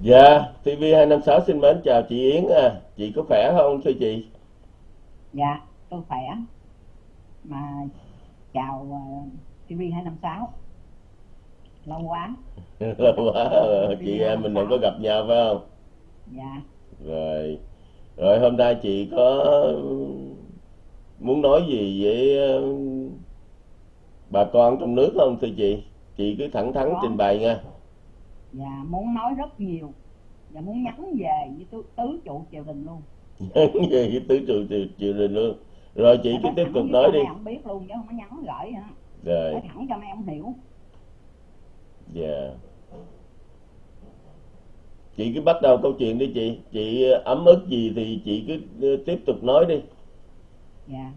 Dạ, TV256 xin mến chào chị Yến à. Chị có khỏe không thưa chị? Dạ, tôi khỏe. Mà chào uh, TV 256. Lâu quá. Lâu quá rồi, chị em mình đừng có gặp nhau phải không? Dạ. Rồi. Rồi hôm nay chị có muốn nói gì với ờ, bà con trong nước không thưa chị? Chị cứ thẳng thắn trình bày nha. Dạ, muốn nói rất nhiều. Dạ, muốn nhắn về với tứ, tứ trụ triều đình luôn. về cái tứ trụ triều triều đình luôn. Rồi chị Dạ, cứ tiếp tục với nói đi. mấy ông biết luôn chứ không có nhắn gửi hả. Rồi, Nói thẳng cho mấy ông hiểu. dạ. Chị cứ bắt đầu câu chuyện đi chị. Chị ấm ức gì thì chị cứ ờ, tiếp tục nói đi. Dạ.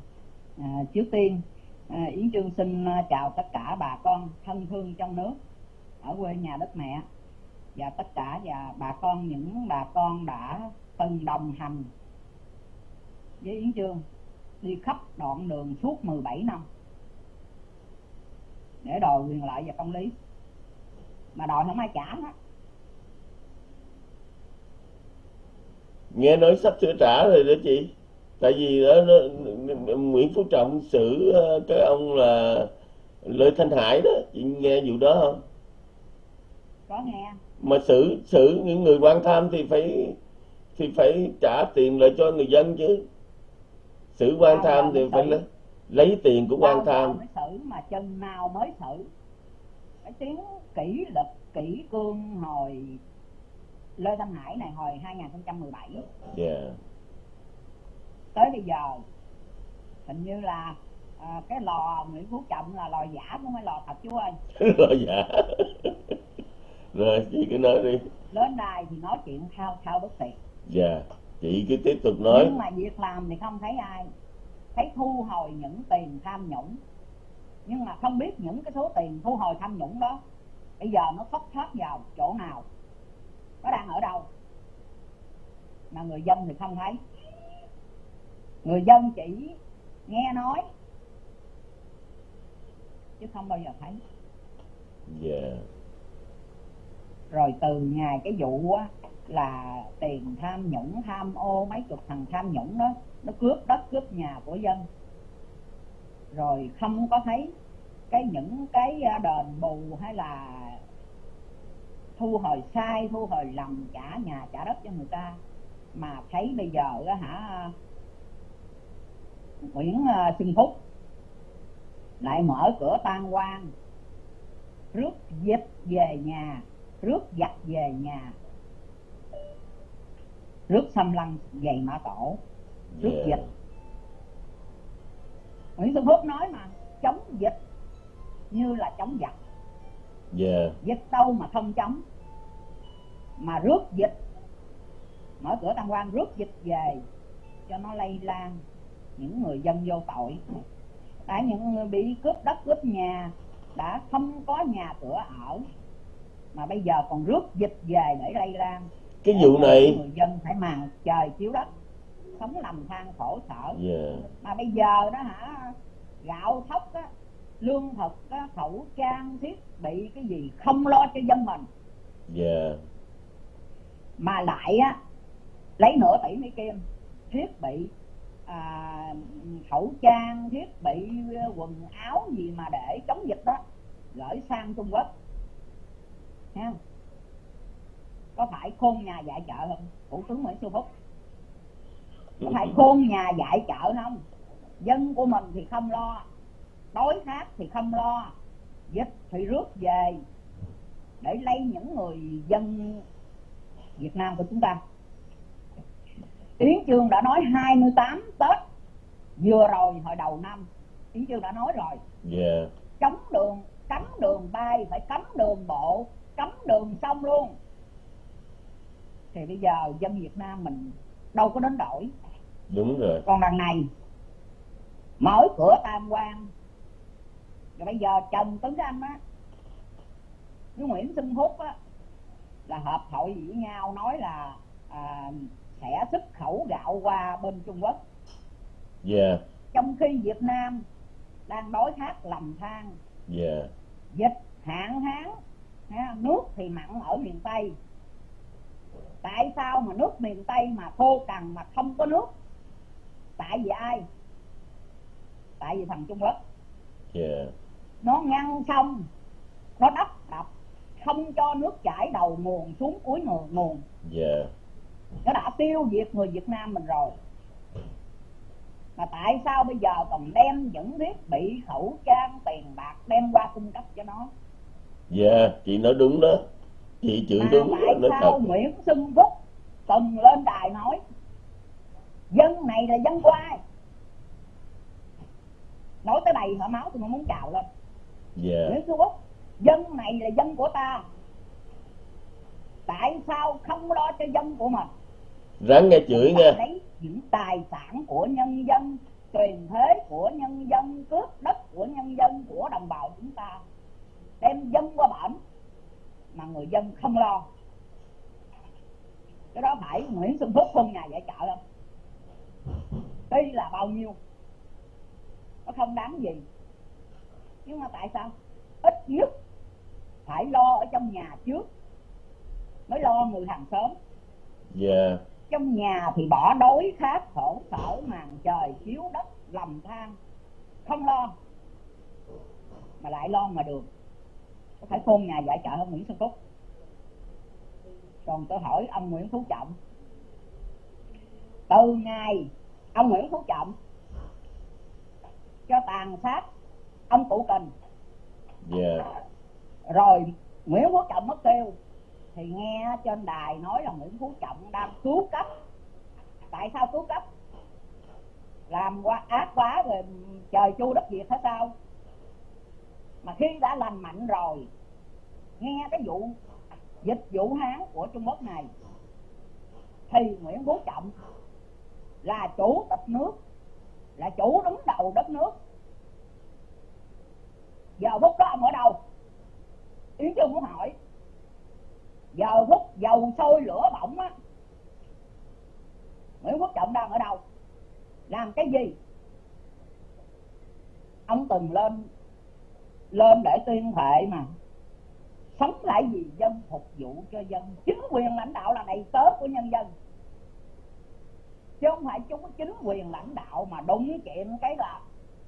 À, trước tiên à, Yến Trương xin à, chào tất cả bà con thân thương trong nước ở quê nhà đất mẹ và tất cả và bà con những bà con đã từng đồng hành với Yến Trương đi khắp đoạn đường suốt 17 năm để đòi quyền lợi và công lý. Mà đòi không ai trả hết. Nghe nói sắp sửa trả rồi đó chị. Tại vì đó, nó, Nguyễn Phú Trọng xử ờ, cái ông là Lê Thanh Hải đó. Chị nghe vụ đó không? Có nghe mà xử xử những người quan tham thì phải thì phải trả tiền lại cho người dân chứ. Xử quan tham thì phải lấy, lấy tiền của quan tham. mới xử mà chừng nào mới xử? Cái tiếng kỷ luật kỷ cương hồi Lê Thanh Hải này hồi 2017 dạ. Tới bây giờ hình như là à, cái lò Nguyễn Phú Trọng là lò giả không phải lò thật chú ơi rồi dạ rồi chị cứ nói đi. Lên đài thì nói chuyện thao thao bất tuyệt dạ chị cứ tiếp tục nói. Nhưng mà việc làm thì không thấy ai. Thấy thu hồi những tiền tham nhũng. Nhưng mà không biết những cái số tiền thu hồi tham nhũng đó bây giờ nó thất thoát vào chỗ nào? Nó đang ở đâu? Mà người dân thì không thấy. Người dân chỉ nghe nói chứ không bao giờ thấy. Dạ rồi từ ngày cái vụ á, là tiền tham nhũng tham ô mấy chục thằng tham nhũng đó nó cướp đất cướp nhà của dân. Rồi không có thấy cái những cái à, đền bù hay là thu hồi sai thu hồi lầm trả nhà trả đất cho người ta. Mà thấy bây giờ á hả Nguyễn à, Xuân Phúc lại mở cửa tan quan rước dịch về nhà rước giặc về nhà. Rước xâm lăng dày mã tổ. Rước dạ dịch. Nguyễn Xuân Phúc nói mà chống dịch như là chống giặc. Dạ dịch đâu mà không chống. Mà rước dịch. Mở cửa tăng quan rước dịch về cho nó lây lan những người dân vô tội. Đã những người bị cướp đất cướp nhà đã không có nhà cửa ở mà bây giờ còn rước dịch về để lây lan. Cái để vụ này người dân phải màn trời chiếu đất sống lầm than khổ sở. Dạ mà bây giờ đó hả gạo thóc á lương thực á khẩu trang thiết bị cái gì không lo cho dân mình. Dạ mà lại á lấy nửa tỷ mấy kim thiết bị à, khẩu trang thiết bị quần áo gì mà để chống dịch đó gửi sang Trung Quốc Không? có phải khôn nhà dạy chợ không? Thủ tướng Nguyễn Xuân Phúc. Có phải khôn nhà dạy chợ không? Dân của mình thì không lo. Đói khát thì không lo. Dịch thì rước về để lấy những người dân Việt Nam của chúng ta. Yến Chương đã nói 28 Tết. Vừa rồi hồi đầu năm Yến Chương đã nói rồi. Dạ. Cấm đường cấm đường bay phải cấm đường bộ cấm đường sông luôn. Thì bây giờ dân Việt Nam mình đâu có đến đổi. Đúng rồi. Còn đằng này mở cửa tam quan. Rồi bây giờ Trần Tuấn Anh á với Nguyễn Xuân Phúc á là hợp hội với nhau nói là à, sẽ xuất khẩu gạo qua bên Trung Quốc. Dạ. Trong khi Việt Nam đang đói khát lầm than dạ. dịch hạn hán nước thì mặn ở miền Tây. Tại sao mà nước miền tây mà khô cằn mà không có nước? Tại vì ai? Tại vì thằng trung quốc. Yeah. Nó ngăn sông nó đắp đập không cho nước chảy đầu nguồn xuống cuối nguồn nguồn. Yeah. Nó đã tiêu diệt người Việt Nam mình rồi. Mà tại sao bây giờ còn đem những thiết bị khẩu trang tiền bạc đem qua cung cấp cho nó dạ chị nói đúng đó. Chị chửi mà đúng tại nói sao thật. Nguyễn Xuân Phúc từng lên đài nói dân này là dân của ai? Nói tới đây hả máu tôi nó muốn trào lên. Dạ. Nguyễn Xuân Phúc dân này là dân của ta. Tại sao không lo cho dân của mình? Ráng nghe chửi nha lấy những tài sản của nhân dân truyền thế của nhân dân cướp đất của nhân dân của đồng bào chúng ta đem dân qua bển mà người dân không lo. Cái đó phải Nguyễn Xuân Phúc không nhà giải trợ không? Đây là bao nhiêu nó không đáng gì. Nhưng mà tại sao? Ít nhất phải lo ở trong nhà trước mới lo người hàng xóm. Dạ. Trong nhà thì bỏ đói khát khổ sở màn trời chiếu đất lầm than không lo mà lại lo ngoài đường có phải khôn nhà giải trợ hơn Nguyễn Xuân Phúc. Còn tôi hỏi ông Nguyễn Phú Trọng từ ngày ông Nguyễn Phú Trọng cho tàn sát ông Cụ Kình dạ. rồi Nguyễn Phú Trọng mất tiêu thì nghe trên đài nói là Nguyễn Phú Trọng đang cứu cấp. Tại sao cứu cấp? Làm quá ác quá rồi trời chu đất diệt hay sao mà khi đã lành mạnh rồi, nghe cái vụ dịch Vũ Hán của Trung Quốc này, thì Nguyễn Phú Trọng là chủ tịch nước, là chủ đứng đầu đất nước. Giờ phút đó ông ở đâu? Yến chưa muốn hỏi. Giờ phút dầu sôi lửa bỏng á, Nguyễn quốc Trọng đang ở đâu? Làm cái gì? Ông từng lên lên để tuyên thệ mà. Sống lại vì dân phục vụ cho dân. Chính quyền lãnh đạo là đầy tớ của nhân dân. Chứ không phải chúng chính quyền lãnh đạo mà đúng chuyện cái là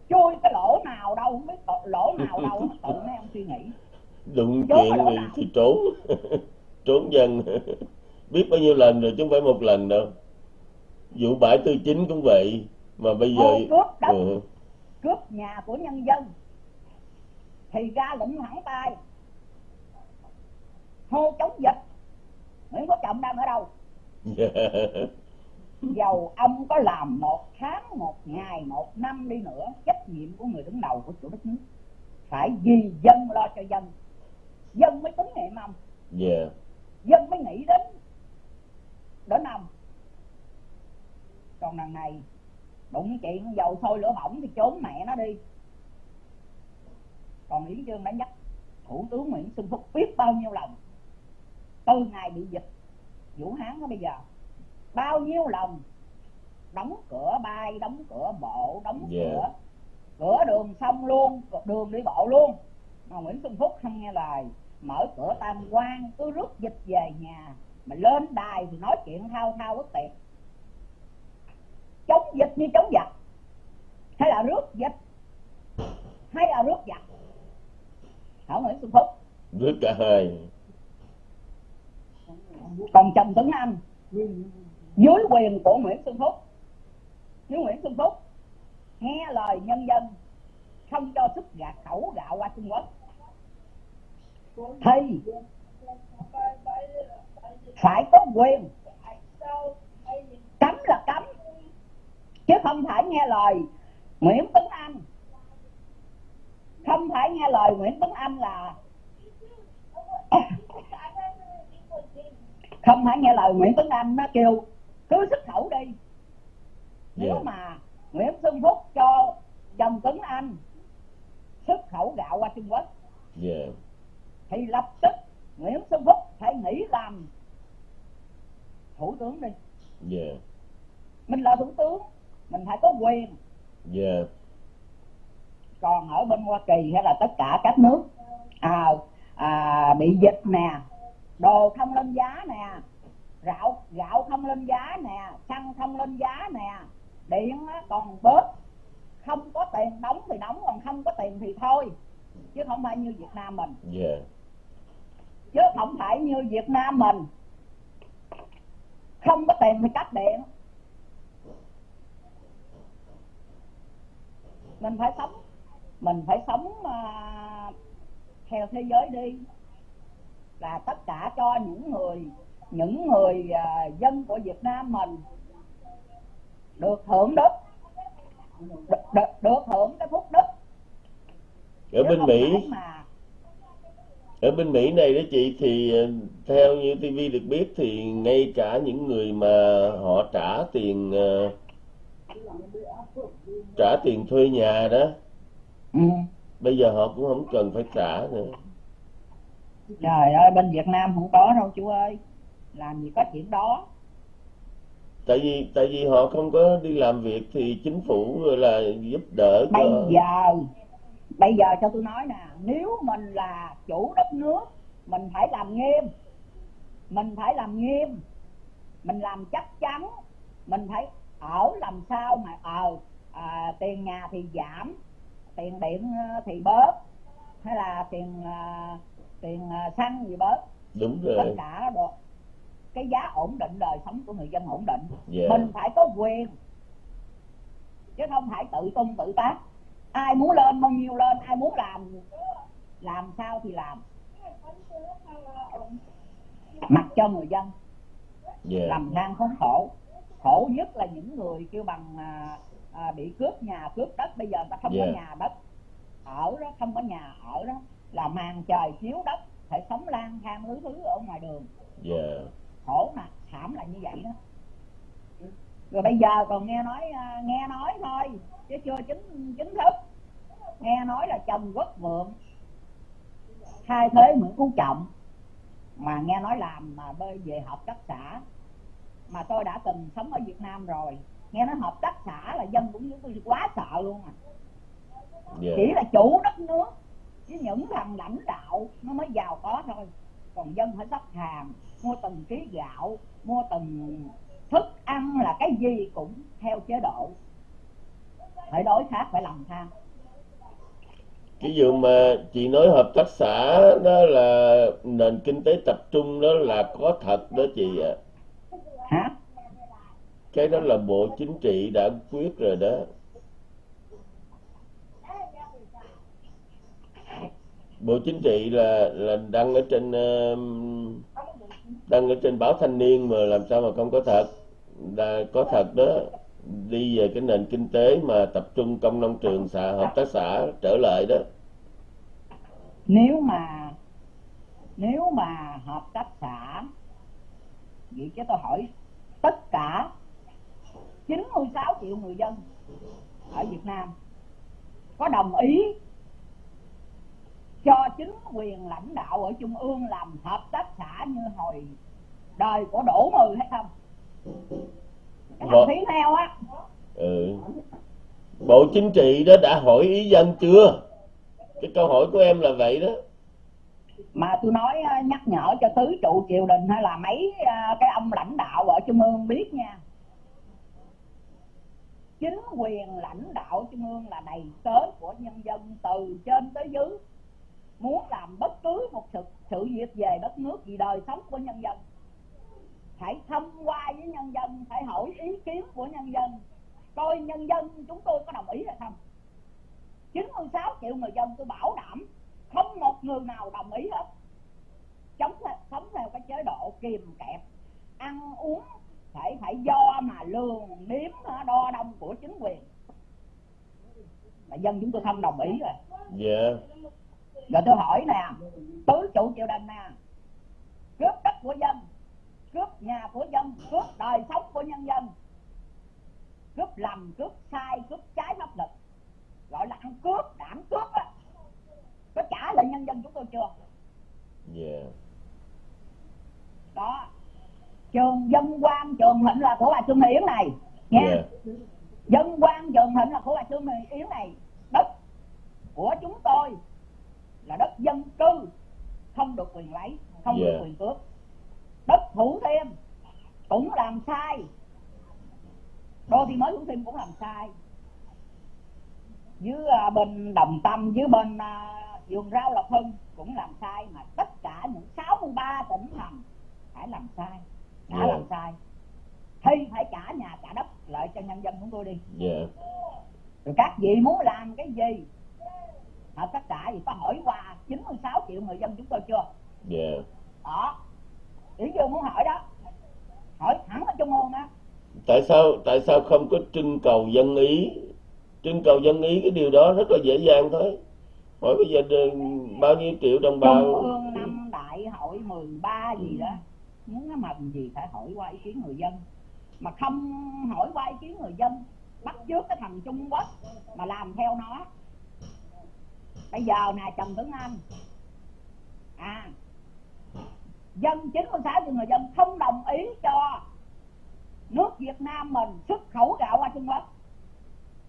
chui cái lỗ nào đâu không biết lỗ nào đâu tự mấy ông suy nghĩ. Đụng Trốn chuyện thì, nào? thì trốn. Trốn dân. Biết bao nhiêu lần rồi chứ không phải một lần đâu. Vụ bãi tư chính cũng vậy mà bây giờ Ô, cướp đất. Ừ, cướp nhà của nhân dân thì ra lệnh thẳng tay. Hô chống dịch. Nguyễn Phú Trọng đang ở đâu? Dầu ông có làm một tháng một ngày một năm đi nữa trách nhiệm của người đứng đầu của chủ đất nước phải vì dân lo cho dân. Dân mới tín nhiệm ông. Dạ. Dân mới nghĩ đến đến ông. Còn đằng này đụng chuyện dầu sôi lửa bỏng thì trốn mẹ nó đi còn Yến Trương đã nhắc Thủ tướng Nguyễn Xuân Phúc biết bao nhiêu lần từ ngày bị dịch Vũ Hán đó bây giờ bao nhiêu lần đóng cửa bay đóng cửa bộ đóng Dạ. cửa cửa đường xong luôn đường đi bộ luôn. Mà Nguyễn Xuân Phúc không nghe lời mở cửa tam quan cứ rước dịch về nhà mà lên đài thì nói chuyện thao thao bất tuyệt. Chống dịch như chống giặc. Hay là rước dịch? Hay là rước giặc hỏi Nguyễn Xuân Phúc. Rước cả hai còn Trần Tuấn Anh. Dưới quyền của Nguyễn Xuân Phúc. Nếu Nguyễn Xuân Phúc nghe lời nhân dân không cho xuất gạt khẩu gạo qua Trung Quốc. Thì phải có quyền cấm là cấm chứ không phải nghe lời Nguyễn Tuấn Anh không phải nghe lời Nguyễn Tuấn Anh là không phải nghe lời Nguyễn Tuấn Anh nó kêu cứ xuất khẩu đi. Nếu Dạ. mà Nguyễn Xuân Phúc cho Trần Tuấn Anh xuất khẩu gạo qua Trung Quốc dạ. thì lập tức Nguyễn Xuân Phúc phải nghỉ làm thủ tướng đi. Dạ. Mình là thủ tướng mình phải có quyền. Dạ còn ở bên Hoa Kỳ hay là tất cả các nước. À, à, bị dịch nè đồ không lên giá nè gạo gạo không lên giá nè xăng không lên giá nè điện còn bớt. Không có tiền đóng thì đóng còn không có tiền thì thôi. Chứ không phải như Việt Nam mình. Yeah. chứ không phải như Việt Nam mình. Không có tiền thì cắt điện. Mình phải sống mình phải sống uh, theo thế giới đi. Là tất cả cho những người những người uh, dân của Việt Nam mình được hưởng đức được, được, được hưởng cái phúc đức. Ở bên Mỹ mà... ở bên Mỹ này đó chị thì ờ, theo như TV được biết thì ngay cả những người mà họ trả tiền uh, trả tiền thuê nhà đó ừ. bây giờ họ cũng không cần phải trả nữa. Trời ơi bên Việt Nam không có đâu chú ơi. Làm gì có chuyện đó. Tại vì tại vì họ không có đi làm việc thì chính phủ là giúp đỡ bây cho... giờ bây giờ cho tôi nói nè nếu mình là chủ đất nước mình phải làm nghiêm. Mình phải làm nghiêm. Mình làm chắc chắn. Mình phải ở làm sao mà ờ à, tiền nhà thì giảm tiền điện ờ, thì bớt. Hay là tiền à, tiền xăng gì bớt. Đúng rồi. Tất cả được cái giá ổn định đời sống của người dân ổn định. Yeah. mình phải có quyền chứ không phải tự tung tự tác. Ai muốn lên bao nhiêu lên ai muốn làm làm sao thì làm. Mặc cho người dân. Yeah. làm than khốn khổ. Khổ nhất là những người kêu bằng à, à, bị cướp nhà cướp đất bây giờ ta không yeah. có nhà đất. Ở đó không có nhà ở đó là màn trời chiếu đất phải sống lang thang thứ thứ ở ngoài đường. Yeah. khổ nè thảm là như vậy đó. Rồi bây giờ còn nghe nói à, nghe nói thôi chứ chưa chính chính thức. Nghe nói là chồng quốc vượng thay thế nguyễn phú trọng mà nghe nói làm mà bơi về hợp tác xã. Mà tôi đã từng sống ở Việt Nam rồi nghe nói hợp tác xã là dân cũng như quá sợ luôn à yeah. Dạ. chỉ là chủ đất nước chứ những thằng lãnh đạo nó mới giàu có thôi còn dân phải sắp hàng mua từng ký gạo mua từng thức ăn là cái gì cũng theo chế độ phải đối khác phải làm than cái vụ mà chị nói hợp tác xã đó là nền kinh tế tập trung đó là có thật đó chị ạ à. hả cái đó là bộ chính trị đã quyết rồi đó. Bộ chính trị là là đăng ở trên um, đăng ở trên báo thanh niên mà làm sao mà không có thật. Đã có thật đó. Đi về cái nền kinh tế mà tập trung công nông trường, xã, hợp tác xã trở lại đó. Nếu mà nếu mà hợp tác xã, vậy chứ tôi hỏi tất cả 96 triệu người dân ở Việt Nam có đồng ý cho chính quyền lãnh đạo ở trung ương làm hợp tác xã như hồi đời của Đỗ Mười hay không? Cái thằng phí heo á. Ừ. Bộ Chính trị đó đã hỏi ý dân chưa? Cái câu hỏi của em là vậy đó. Mà tôi nói ờ, nhắc nhở cho tứ trụ triều đình hay là mấy ờ, cái ông lãnh đạo ở trung ương biết nha chính quyền lãnh đạo trung ương là đầy tớ của nhân dân từ trên tới dưới. Muốn làm bất cứ một sự, sự việc về đất nước vì đời sống của nhân dân. Phải thông qua với nhân dân phải hỏi ý kiến của nhân dân. Coi nhân dân chúng tôi có đồng ý hay không? 96 triệu người dân tôi bảo đảm không một người nào đồng ý hết. Chống sống theo cái chế độ kìm kẹp ăn uống phải phải do mà lường đếm đo đông của chính quyền. Mà dân chúng tôi không đồng ý rồi. Dạ. Yeah. rồi tôi hỏi nè tứ trụ triều đình nè cướp đất của dân cướp nhà của dân cướp đời sống của nhân dân cướp lầm cướp sai cướp trái pháp luật gọi là ăn cướp đảng cướp á. Có trả lại nhân dân chúng tôi chưa? Yeah. đó trường dân quan trường thịnh là của bà Trương Thị Yến này nha. Yeah. dân quan trường thịnh là của bà Trương Thị Yến này. Đất của chúng tôi là đất dân cư không được quyền lấy không yeah. được quyền cướp. Đất thủ thiêm cũng làm sai. Đô thị mới thủ thiêm cũng làm sai. Dưới uh, bên đồng tâm dưới bên uh, vườn rau lộc hưng cũng làm sai mà tất cả những 63 tỉnh thành phải làm sai đã Dạ. làm sai. Thì phải trả nhà trả đất lại cho nhân dân chúng tôi đi. Dạ. Rồi các vị muốn làm cái gì? Họ tất cả thì có hỏi qua 96 triệu người dân chúng tôi chưa? Dạ. Đó. Yến Dương muốn hỏi đó. Hỏi thẳng ở trung ương đó. Tại sao tại sao không có trưng cầu dân ý? Trưng cầu dân ý cái điều đó rất là dễ dàng thôi. Hỏi bây giờ bao nhiêu triệu đồng bào trung ương năm đại hội 13 gì đó muốn nó mần gì phải hỏi qua ý kiến người dân. Mà không hỏi qua ý kiến người dân bắt chước cái thằng Trung Quốc mà làm theo nó. Bây giờ nè Trần Tuấn Anh. À dân 96 triệu người dân không đồng ý cho nước Việt Nam mình xuất khẩu gạo qua Trung Quốc.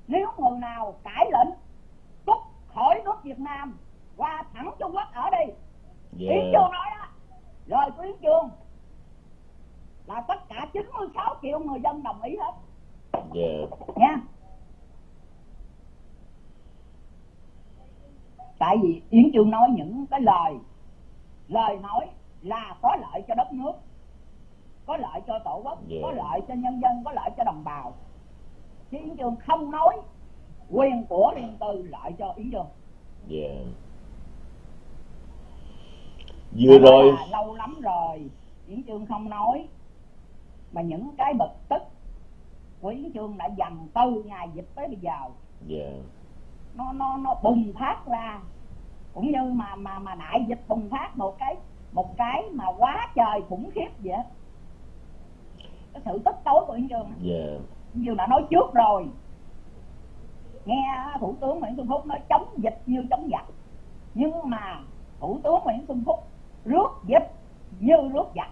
Nếu người nào cãi lệnh rút khỏi nước Việt Nam qua thẳng Trung Quốc ở đi. Dạ Yến Chương nói đó. Lời của Yến Chương 96 triệu người dân đồng ý hết. Dạ. Nha. Tại vì Yến Chương nói những cái lời lời nói là có lợi cho đất nước có lợi cho tổ quốc Dạ. có lợi cho nhân dân có lợi cho đồng bào. Chứ Yến Chương không nói quyền của riêng tư lợi cho Yến Chương. Dạ. Vừa rồi là lâu lắm rồi Yến Chương không nói mà những cái bực tức của Yến Chương đã dần từ ngày dịch tới bây giờ. Dạ. Nó nó nó bùng phát ra. Cũng như mà mà mà đại dịch bùng phát một cái một cái mà quá trời khủng khiếp vậy cái sự tức tối của Yến Chương á. dạ Yến đã nói trước rồi. Nghe thủ tướng Nguyễn Xuân Phúc nói chống dịch như chống giặc. Nhưng mà thủ tướng Nguyễn Xuân Phúc rước dịch như rước giặc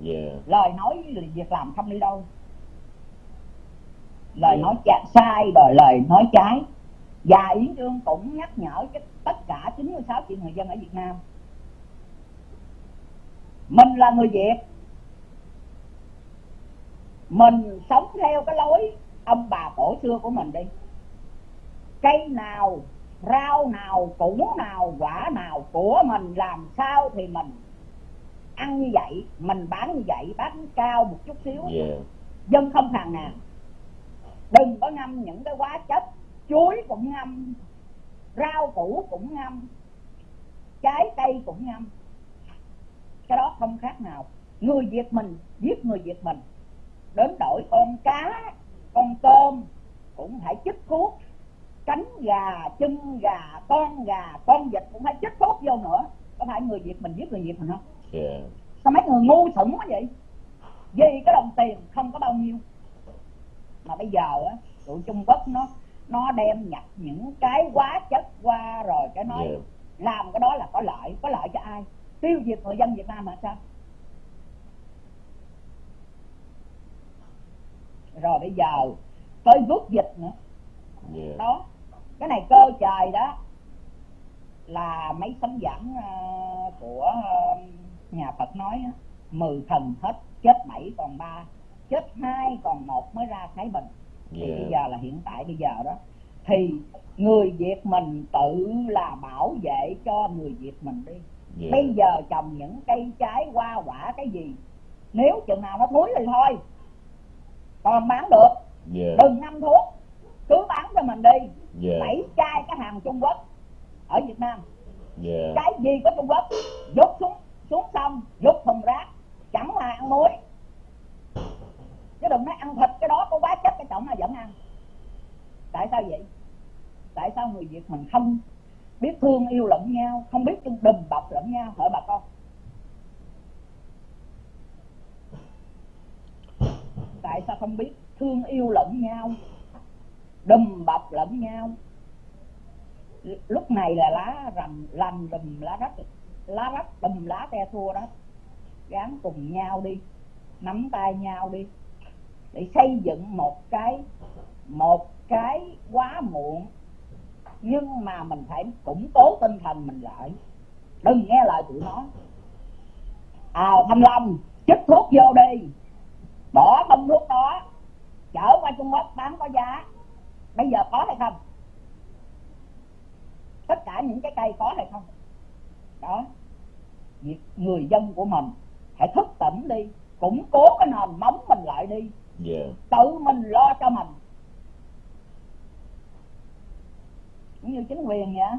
dạ lời nói việc làm không đi đâu. Lời Dạ. nói sai rồi lời nói trái. Và Yến Trương cũng nhắc nhở cái tất cả 96 triệu người dân ở Việt Nam. Mình là người Việt. Mình sống theo cái lối ông bà cổ xưa của mình đi. Cây nào rau nào củ nào quả nào của mình làm sao thì mình ăn như vậy mình bán như vậy bán cao một chút xíu. Dạ. Dân không phàn nàn đừng có ngâm những cái hóa chất chuối cũng ngâm rau củ cũng ngâm trái cây cũng ngâm. Cái đó không khác nào. Người việt mình giết người việt mình. Đến đổi con cá con tôm cũng phải chích thuốc. Cánh gà chân gà con gà con vịt cũng phải chích thuốc vô nữa. Có phải người việt mình giết người việt mình không dạ sao mấy người ngu xuẩn quá vậy? Vì cái đồng tiền không có bao nhiêu. Mà bây giờ á tụi trung quốc nó nó đem nhập những cái hóa chất qua rồi cái nói dạ làm cái đó là có lợi có lợi cho ai? Tiêu diệt người dân việt nam mà sao? Rồi bây giờ tới rút dịch nữa. Dạ đó cái này cơ trời đó là mấy tấm giảng ờ, của ờ, nhà Phật nói á, mười thần hết chết bảy còn ba chết hai còn một mới ra Thái Bình. Thì Dạ. bây giờ là hiện tại bây giờ đó. Thì người Việt mình tự là bảo vệ cho người Việt mình đi. Dạ. Bây giờ trồng những cây trái hoa quả cái gì nếu chừng nào nó thúi thì thôi còn bán được. Dạ. Đừng ngâm thuốc cứ bán cho mình đi. Dạ. Bảy chai cái hàng Trung Quốc ở Việt Nam. Dạ. Cái gì của Trung Quốc dút xuống xuống sông dút thùng rác, chẳng là ăn muối. Chứ đừng nói ăn thịt, cái đó có quá chất, cái trọng là vẫn ăn. Tại sao vậy? Tại sao người Việt mình không biết thương, yêu lẫn nhau, không biết đùm bọc lẫn nhau hỏi bà con? Tại sao không biết thương, yêu lẫn nhau, đùm bọc lẫn nhau? Lúc này là lá rầm lành đùm lá rách lá rách đùm lá te thua đó. Gắn cùng nhau đi, nắm tay nhau đi, để xây dựng một cái một cái quá muộn. Nhưng mà mình phải củng cố tinh thần mình lại. Đừng nghe lời tụi nó. À thanh long, chích thuốc vô đi. Bỏ bông thuốc đó, chở qua trung quốc bán có giá. Bây giờ có hay không? Tất cả những cái cây có hay không? Đó việc người dân của mình hãy thức tỉnh đi củng cố cái nền móng mình lại đi yeah. Dạ. tự mình lo cho mình cũng như chính quyền vậy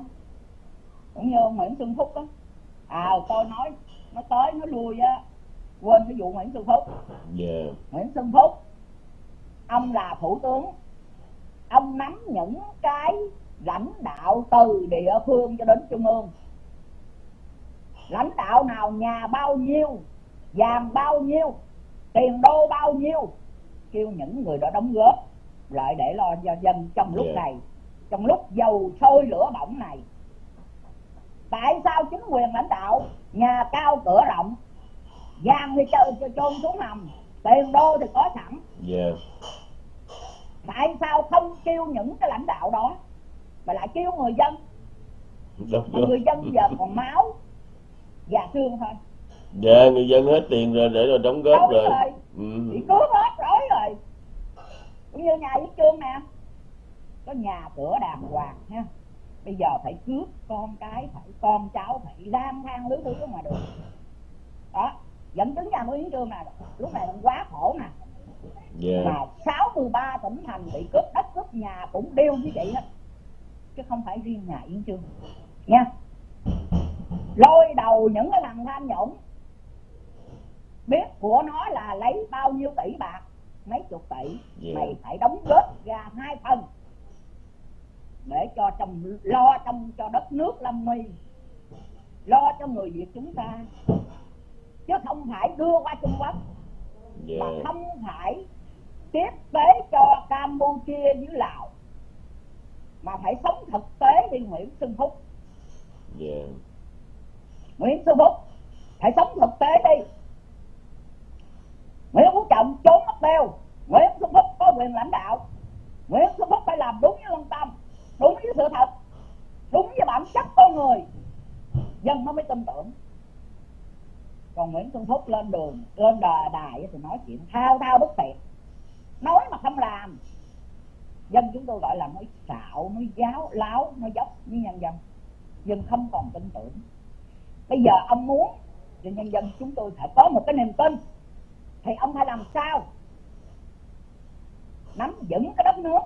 cũng như ông Nguyễn Xuân Phúc đó à tôi nói nó tới nó lui á quên cái vụ Nguyễn Xuân Phúc yeah. Dạ. Nguyễn Xuân Phúc ông là thủ tướng ông nắm những cái lãnh đạo từ địa phương cho đến trung ương lãnh đạo nào nhà bao nhiêu vàng bao nhiêu tiền đô bao nhiêu kêu những người đó đóng góp lại để lo cho dân trong lúc yeah. Dạ. này trong lúc dầu sôi lửa bỏng này tại sao chính quyền lãnh đạo nhà cao cửa rộng vàng thì cho chôn xuống hầm tiền đô thì có sẵn yeah. Dạ. tại sao không kêu những cái lãnh đạo đó mà lại kêu người dân Đúng người dân giờ còn máu và xương thôi. Dạ người dân hết tiền rồi để rồi đóng góp rồi, rồi. Ừ. bị cướp hết rối rồi. Cũng như nhà với trương nè. Có nhà cửa đàng hoàng nha. Bây giờ phải cướp con cái phải con cháu phải lang thang lứa thứ mà được đó dẫn chứng nhà nguyễn trương nè. Lúc này cũng quá khổ nè. Yeah. Dạ. mà 63 tỉnh thành bị cướp đất cướp nhà cũng đều như vậy hết chứ không phải riêng nhà Yên Trương nha lôi đầu những cái thằng tham nhũng. Biết của nó là lấy bao nhiêu tỷ bạc? Mấy chục tỷ. Yeah. Mày phải đóng góp ra hai phần để cho trong lo trong cho đất nước lâm nguy lo cho người việt chúng ta. Chứ không phải đưa qua trung quốc. Yeah. mà không phải tiếp tế cho campuchia với lào. Mà phải sống thực tế đi nguyễn xuân phúc. Yeah. Nguyễn xuân phúc phải sống thực tế đi. Nguyễn phú trọng trốn mất tiêu nguyễn xuân phúc có quyền lãnh đạo. Nguyễn xuân phúc phải làm đúng với lương tâm đúng với sự thật đúng với bản chất con người. Dân nó mới tin tưởng. Còn nguyễn xuân phúc lên đường lên đà đài thì nói chuyện thao thao bất tiện, nói mà không làm. Dân chúng tôi gọi là nói xạo nói giáo láo nói dốc với nhân dân. Dân không còn tin tưởng bây giờ ông muốn thì nhân dân chúng tôi phải có một cái niềm tin. Thì ông phải làm sao? Nắm vững cái đất nước.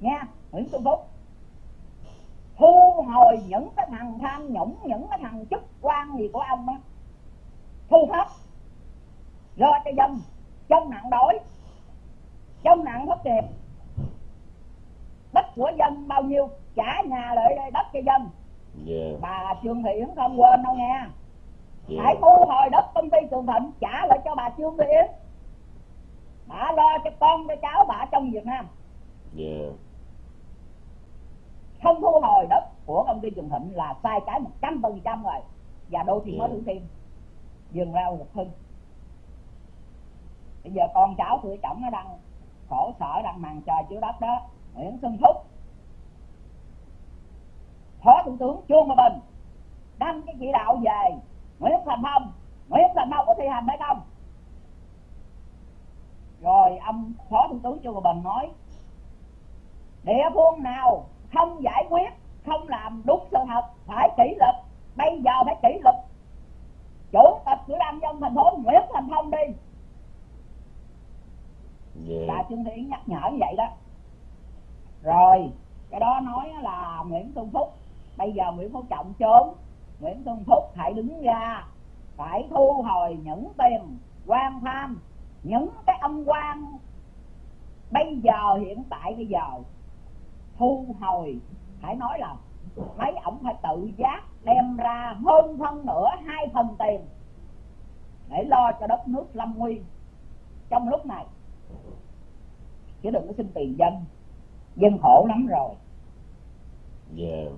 Nha nguyễn xuân phúc. Thu hồi những cái thằng tham nhũng, những cái thằng chức quan gì của ông á. Thu hết. Lo cho dân. Trong nạn đói. Trong nạn thất nghiệp. Đất của dân bao nhiêu? Trả nhà lại đây, đất cho dân yeah. Dạ. bà trương thị yến không quên đâu nghe yeah. Dạ. hãy thu hồi đất công ty trường thịnh trả lại cho bà trương thị yến bà lo cho con cho cháu bà trong việt nam yeah. Dạ. không thu hồi đất của công ty trường thịnh là sai trái một trăm phần trăm rồi và đô thị yeah. mới thủ thiêm dừng rau một hưng bây giờ con cháu tuổi chồng nó đang khổ sở đang màn trời chứa đất đó nguyễn xuân phúc phó thủ tướng trương hòa bình đăng cái chỉ đạo về nguyễn thành phong nguyễn thành phong có thi hành hay không? Rồi ông phó thủ tướng trương hòa bình nói địa phương nào không giải quyết không làm đúng sự thật phải kỷ luật. Bây giờ phải kỷ luật. Chủ tịch ủy ban dân thành phố nguyễn thành phong đi. Yeah. bà trương thị nhắc nhở như vậy đó. Rồi cái đó nói là nguyễn xuân phúc bây giờ nguyễn phú trọng trốn, nguyễn xuân phúc hãy đứng ra, phải thu hồi những tiền quan tham, những cái âm quan. Bây giờ, hiện tại bây giờ, thu hồi, phải nói là mấy ổng phải tự giác đem ra hơn phân nửa, hai phần tiền để lo cho đất nước lâm nguy. Trong lúc này, chứ đừng có xin tiền dân dân khổ lắm rồi. Yeah.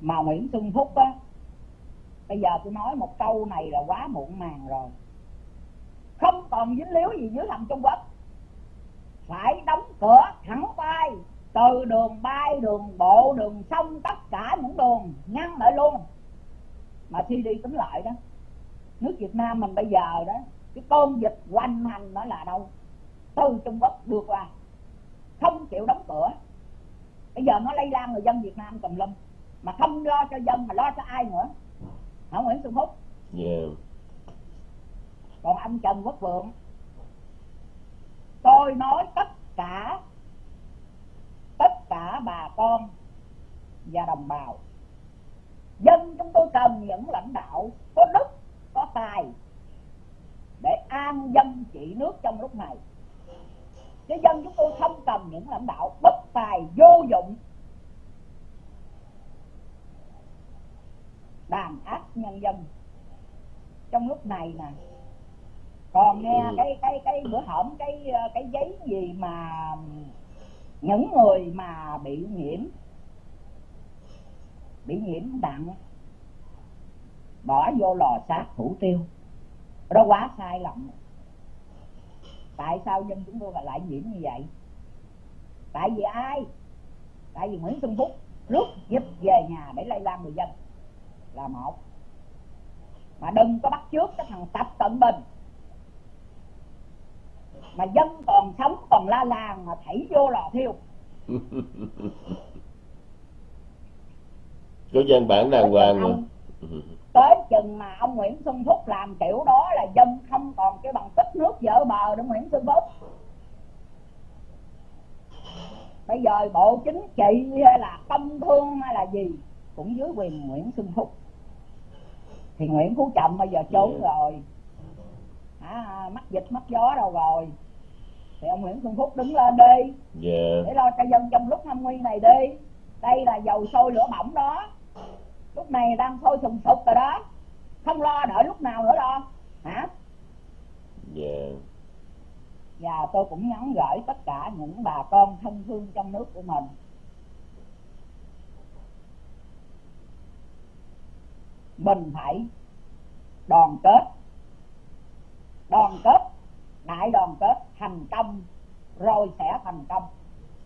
Mà nguyễn xuân phúc á, bây giờ tôi nói một câu này là quá muộn màng rồi. Không còn dính líu gì dưới hầm trung quốc. Phải đóng cửa thẳng tay từ đường bay, đường bộ, đường sông, tất cả những đường ngăn lại luôn. Mà khi đi tính lại đó, nước việt nam mình bây giờ đó, cái con dịch hoành hành nó là đâu? Từ Trung Quốc đưa qua, không chịu đóng cửa. Bây giờ nó lây lan người dân Việt Nam tùm lum mà không lo cho dân mà lo cho ai nữa. Hả Nguyễn Xuân Phúc? Yeah. còn anh Trần Quốc Vượng? Tôi nói tất cả tất cả bà con và đồng bào. Dân chúng tôi cần những lãnh đạo có đức có tài để an dân trị nước trong lúc này. Chứ dân chúng tôi không cần những lãnh đạo bất tài vô dụng đàn áp nhân dân. Trong lúc này nè còn nghe Ừ. cái cái cái bữa hổm cái cái giấy gì mà những người mà bị nhiễm bị nhiễm nặng bỏ vô lò sát thủ tiêu. Đó quá sai lầm. Tại sao dân chúng tôi lại nhiễm như vậy? Tại vì ai? Tại vì nguyễn xuân phúc rút giúp về nhà để lây lan người dân là một. Mà đừng có bắt chước cái thằng tập cận bình. Mà dân còn sống còn la làng mà thảy vô lò thiêu. Có văn bản đàng hoàng rồi tới chừng mà ông Nguyễn Xuân Phúc làm kiểu đó là dân không còn cái bằng tích nước vỡ bờ nữa Nguyễn Xuân Phúc. Bây giờ bộ chính trị hay là công thương hay là gì cũng dưới quyền Nguyễn Xuân Phúc thì Nguyễn Phú Trọng bây giờ trốn Dạ. rồi. À, mắc dịch mắc gió đâu rồi. Thì ông Nguyễn Xuân Phúc đứng lên đi. Dạ. Để lo cho dân trong lúc năm nguy này đi. Đây là dầu sôi lửa bỏng đó. Lúc này đang sôi sùng sục rồi đó. Không lo đợi lúc nào nữa đâu. Hả? Dạ. Và tôi cũng nhắn gửi tất cả những bà con thân thương trong nước của mình mình phải đoàn kết. Đoàn kết đại đoàn kết thành công rồi sẽ thành công.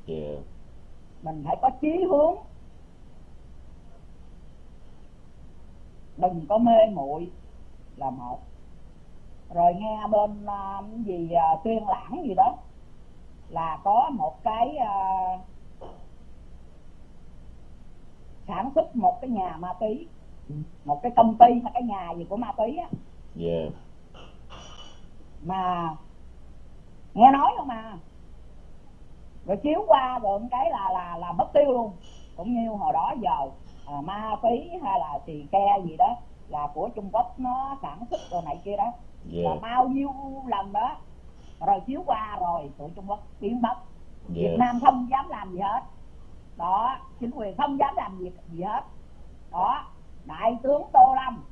Dạ mình phải có chí hướng. Đừng có mê muội là một. Rồi nghe bên cái gì à, tuyên lãng gì đó là có một cái à, sản xuất một cái nhà ma túy một cái công ty hay cái nhà gì của ma túy á. Dạ mà nghe nói không mà rồi chiếu qua rồi cái là là là mất tiêu luôn. Cũng như hồi đó giờ à, ma túy hay là xì ke gì đó là của Trung Quốc nó sản xuất rồi này kia đó. Là dạ bao nhiêu lần đó. Rồi chiếu qua rồi tụi Trung Quốc biến mất. Dạ Việt Nam không dám làm gì hết. Đó chính quyền không dám làm việc gì hết. Đó đại tướng Tô Lâm.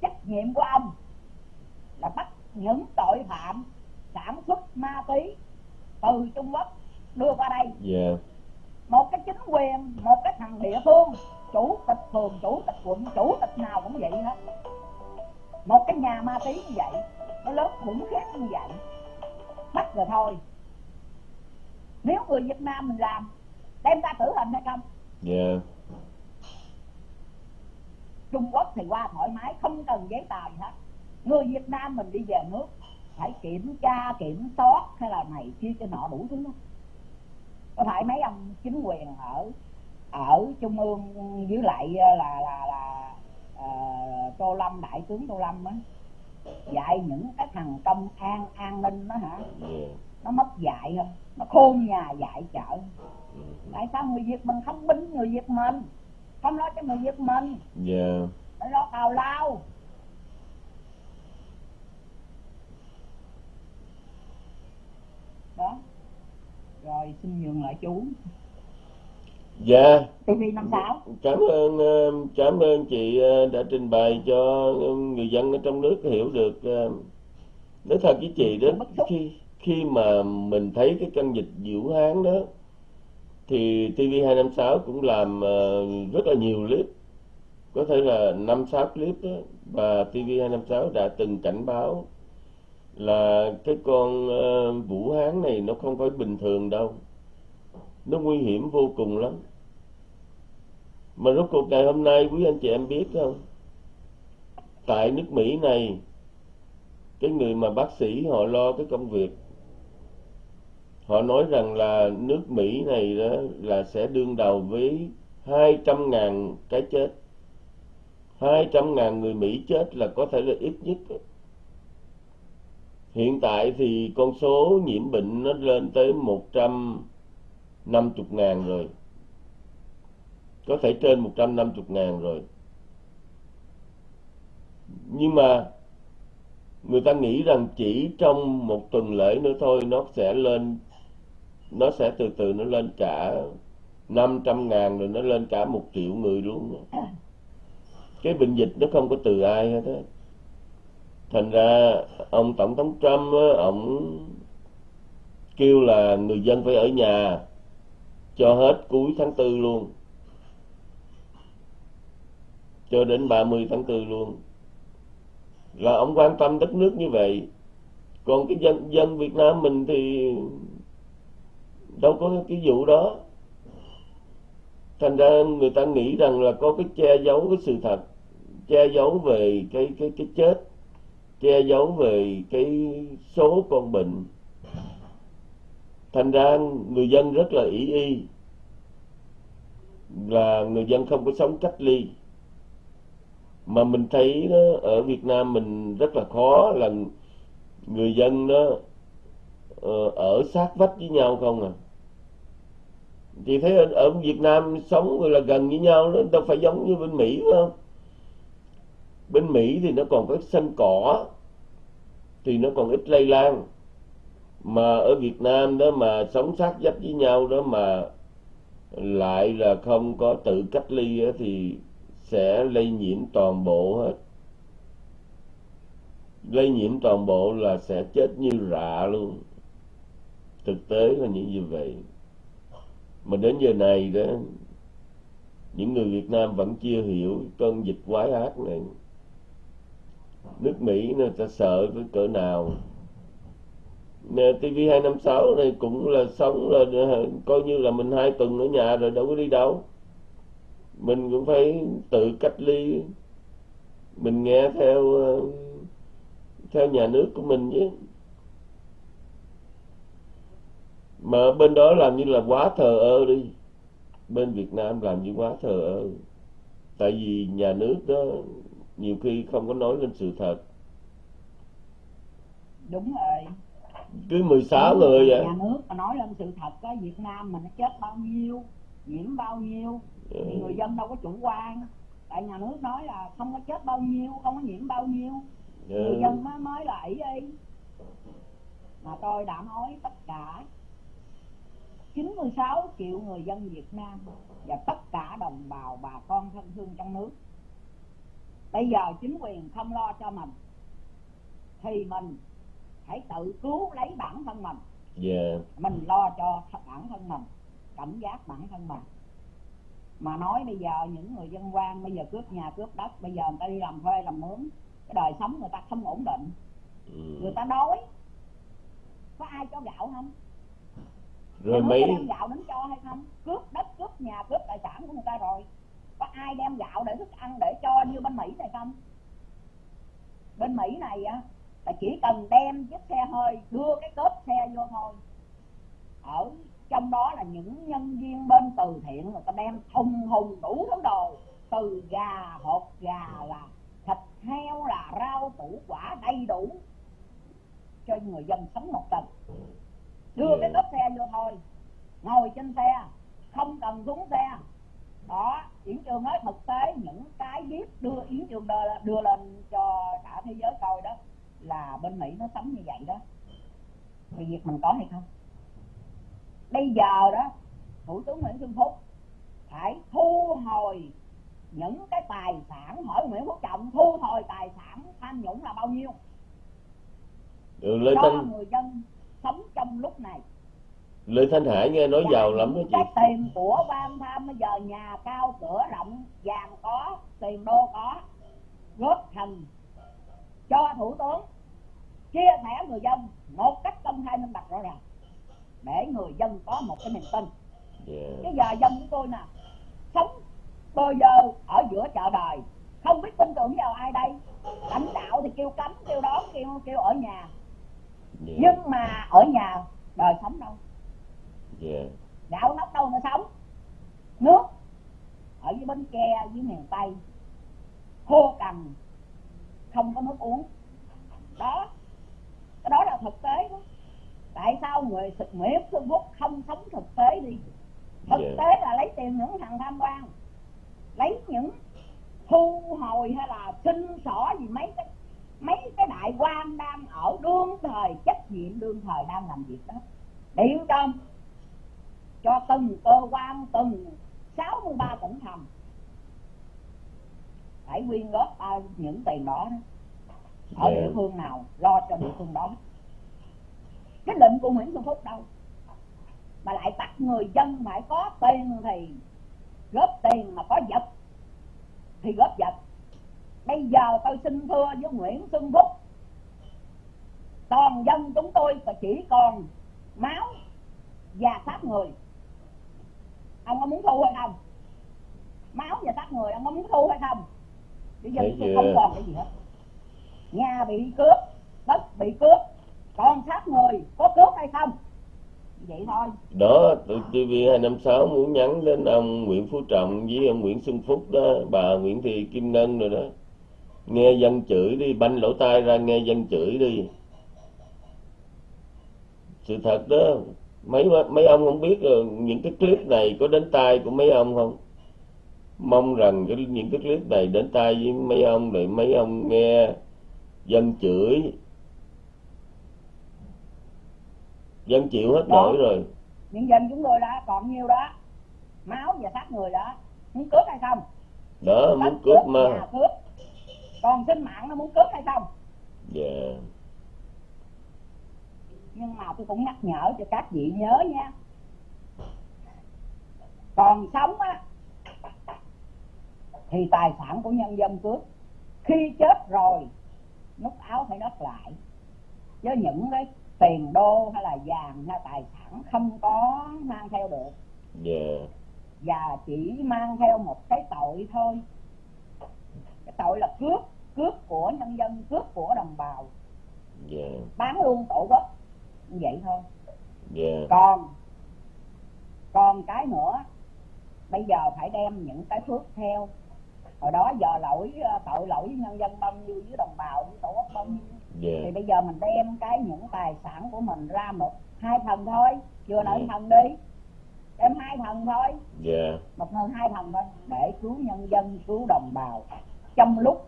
Trách nhiệm của ông là bắt những tội phạm sản xuất ma túy từ Trung Quốc đưa qua đây. Dạ. Một cái chính quyền một cái thằng địa phương chủ tịch phường chủ tịch quận chủ tịch nào cũng vậy hết. Một cái nhà ma túy như vậy nó lớn khủng khiếp như vậy. Bắt rồi thôi. Nếu người Việt Nam mình làm đem ra tử hình hay không? Dạ Trung Quốc thì qua thoải mái không cần giấy tờ gì hết. Người Việt Nam mình đi về nước phải kiểm tra kiểm soát hay là này kia cho nọ đủ thứ đó. có phải mấy ông chính quyền ở ở trung ương với lại là là là ờ, Tô Lâm đại tướng Tô Lâm á dạy những cái thằng công an an ninh đó hả? Dạ. Nó mất dạy không? Nó khôn nhà dạy chợ. Ừ. tại sao người Việt mình không binh người Việt mình không lo cho người Việt mình. Dạ. Phải lo tào lao. Đó. Rồi xin nhường lại chú. Dạ. TV năm sáu. Cảm ơn ờ, cảm ơn chị ờ, đã trình bày cho ờ, người dân ở trong nước hiểu được nói thật với chị đó khi khi mà mình thấy cái căn dịch Vũ Hán đó thì TV256 cũng làm uh, rất là nhiều clip. Có thể là năm sáu clip đó và TV256 đã từng cảnh báo là cái con uh, Vũ Hán này nó không phải bình thường đâu. Nó nguy hiểm vô cùng lắm. Mà rốt cuộc ngày hôm nay quý anh chị em biết không? Tại nước Mỹ này cái người mà bác sĩ họ lo cái công việc họ nói rằng là nước Mỹ này đó là sẽ đương đầu với 200.000 cái chết. 200.000 người Mỹ chết là có thể là ít nhất. Hiện tại thì con số nhiễm bệnh nó lên tới 150.000 rồi. Có thể trên 150.000 rồi. Nhưng mà người ta nghĩ rằng chỉ trong một tuần lễ nữa thôi, nó sẽ lên nó sẽ từ từ nó lên cả 500 ngàn rồi nó lên cả một triệu người luôn. Cái bệnh dịch nó không có từ ai hết á. Thành ra ông tổng thống Trump á, ông kêu là người dân phải ở nhà cho hết cuối tháng tư luôn. Cho đến 30 tháng 4 luôn. Là ông quan tâm đất nước như vậy. Còn cái dân dân Việt Nam mình thì đâu có cái vụ đó. Thành ra người ta nghĩ rằng là có cái che giấu cái sự thật che giấu về cái cái cái chết che giấu về cái số con bệnh. Thành ra người dân rất là ý y là người dân không có sống cách ly. Mà mình thấy đó, ở Việt Nam mình rất là khó là người dân đó ờ, ở sát vách với nhau không à chị thấy ở, ở Việt Nam sống là gần với nhau nó đâu phải giống như bên Mỹ phải không? Bên Mỹ thì nó còn có sân cỏ thì nó còn ít lây lan. Mà ở Việt Nam đó mà sống sát dấp với nhau đó mà lại là không có tự cách ly thì sẽ lây nhiễm toàn bộ hết. Lây nhiễm toàn bộ là sẽ chết như rạ luôn. Thực tế là như vậy mà đến giờ này đó, những người Việt Nam vẫn chưa hiểu cơn dịch quái ác này. Nước Mỹ người ta sợ cái cỡ nào. TV 256 này cũng là sống là ờ, coi như là mình hai tuần ở nhà rồi đâu có đi đâu. Mình cũng phải tự cách ly. Mình nghe theo ờ, theo nhà nước của mình chứ. Mà bên đó làm như là quá thờ ơ đi. Bên Việt Nam làm như quá thờ ơ. Tại vì nhà nước đó nhiều khi không có nói lên sự thật. Đúng rồi. Cứ 16 đúng người vậy. nhà nước mà nói lên sự thật á Việt Nam mình nó chết bao nhiêu nhiễm bao nhiêu thì ừ. người dân đâu có chủ quan. Tại nhà nước nói là không có chết bao nhiêu không có nhiễm bao nhiêu. Ừ. người dân mới mới ý đi mà tôi đã nói tất cả 96 triệu người dân Việt Nam và tất cả đồng bào bà con thân thương trong nước. Bây giờ chính quyền không lo cho mình thì mình hãy tự cứu lấy bản thân mình. Yeah. mình lo cho bản thân mình cảnh giác bản thân mình. Mà nói bây giờ những người dân quan bây giờ cướp nhà cướp đất bây giờ người ta đi làm thuê làm mướn cái đời sống người ta không ổn định. Ừ. người ta đói. Có ai cho gạo không rồi mấy đem gạo đến cho hay không? Cướp đất cướp nhà cướp tài sản của người ta rồi. Có ai đem gạo để thức ăn để cho như bên mỹ này không? Bên mỹ này á là chỉ cần đem chiếc xe hơi đưa cái cốp xe vô thôi. Ở trong đó là những nhân viên bên từ thiện người ta đem thùng hùng đủ thứ đồ. Từ gà hột gà là thịt heo là rau củ quả đầy đủ cho người dân sống một tuần đưa cái cốp xe vô thôi. Ngồi trên xe không cần xuống xe. Đó yến trường nói thực tế những cái biết đưa yến trường đưa, đưa lên cho cả thế giới coi đó là bên mỹ nó sống như vậy đó. Thì việc mình có hay không? Bây giờ đó thủ tướng nguyễn xuân phúc phải thu hồi những cái tài sản hỏi nguyễn phúc trọng thu hồi tài sản tham nhũng là bao nhiêu? Ừ, Lê cho Thanh... người dân sống trong lúc này. Lê Thanh Hải nghe nói giàu lắm đó chị. cái tiền của ban tham bây giờ nhà cao cửa rộng vàng có tiền đô có góp thành cho thủ tướng chia sẻ người dân một cách công khai minh bạch rõ ràng để người dân có một cái niềm tin. Yeah. cái giờ dân của tôi nè sống bơ giờ ở giữa chợ đời không biết tin tưởng vào ai đây. Lãnh đạo thì kêu cấm kêu đón kêu kêu ở nhà yeah. nhưng mà ở nhà đời sống đâu? Dạ. Gạo nóc đâu mà sống? Nước ở dưới bến tre dưới miền tây. Khô cằn không có nước uống. Đó. Cái đó là thực tế đó. Tại sao người Nguyễn Xuân Phúc không sống thực tế đi? Thực Dạ. tế là lấy tiền những thằng tham quan. Lấy những thu hồi hay là xin xỏ gì mấy cái mấy cái đại quan đang thời trách nhiệm đương thời đang làm việc đó. Điều cho cho từng cơ quan từng 63 tỉnh thành. Phải quyên góp bao những tiền đó, đó ở Dạ. địa phương nào lo cho địa phương đó. Cái lệnh của Nguyễn Xuân Phúc đâu? Mà lại bắt người dân phải có tiền thì góp tiền mà có vật thì góp vật. Bây giờ tôi xin thưa với Nguyễn Xuân Phúc toàn dân chúng tôi chỉ còn máu và xác người. Ông có muốn thu hay không? Máu và xác người ông có muốn thu hay không? Bây giờ chưa? không còn cái gì hết. Nhà bị cướp đất bị cướp còn xác người có cướp hay không? Vậy thôi. Đó TV256 muốn nhắn đến ông Nguyễn Phú Trọng với ông Nguyễn Xuân Phúc đó bà Nguyễn Thị Kim Ngân rồi đó. Nghe dân chửi đi banh lỗ tai ra nghe dân chửi đi sự thật đó mấy mấy ông không biết rồi những cái clip này có đến tai của mấy ông không? Mong rằng cái, những cái clip này đến tai với mấy ông để mấy ông nghe dân chửi. Dân chịu hết Đó. nổi rồi. Nhân dân chúng tôi đã còn nhiêu đó. Máu và xác người đó. Muốn cướp hay không? Đó muốn Đất cướp mà. cướp. Còn sinh mạng nó muốn cướp hay không? Dạ nhưng mà tôi cũng nhắc nhở cho các vị nhớ nha. Còn sống á thì tài sản của nhân dân cướp. Khi chết rồi nút áo phải đắp lại. Chứ những cái tiền đô hay là vàng hay tài sản không có mang theo được. Dạ. Và chỉ mang theo một cái tội thôi. Cái tội là cướp cướp của nhân dân cướp của đồng bào. Dạ. Bán luôn tổ quốc như vậy thôi. Dạ. Còn còn cái nữa bây giờ phải đem những cái phước theo. Hồi đó giờ lỗi ờ, tội lỗi với nhân dân bao nhiêu với đồng bào với tổ quốc bao nhiêu. Thì dạ bây giờ mình đem cái những tài sản của mình ra một hai phần thôi. Vừa nói Ừ. phần đi. Đem hai phần thôi. Dạ. Một nơi hai phần thôi. Để cứu nhân dân cứu đồng bào. Trong lúc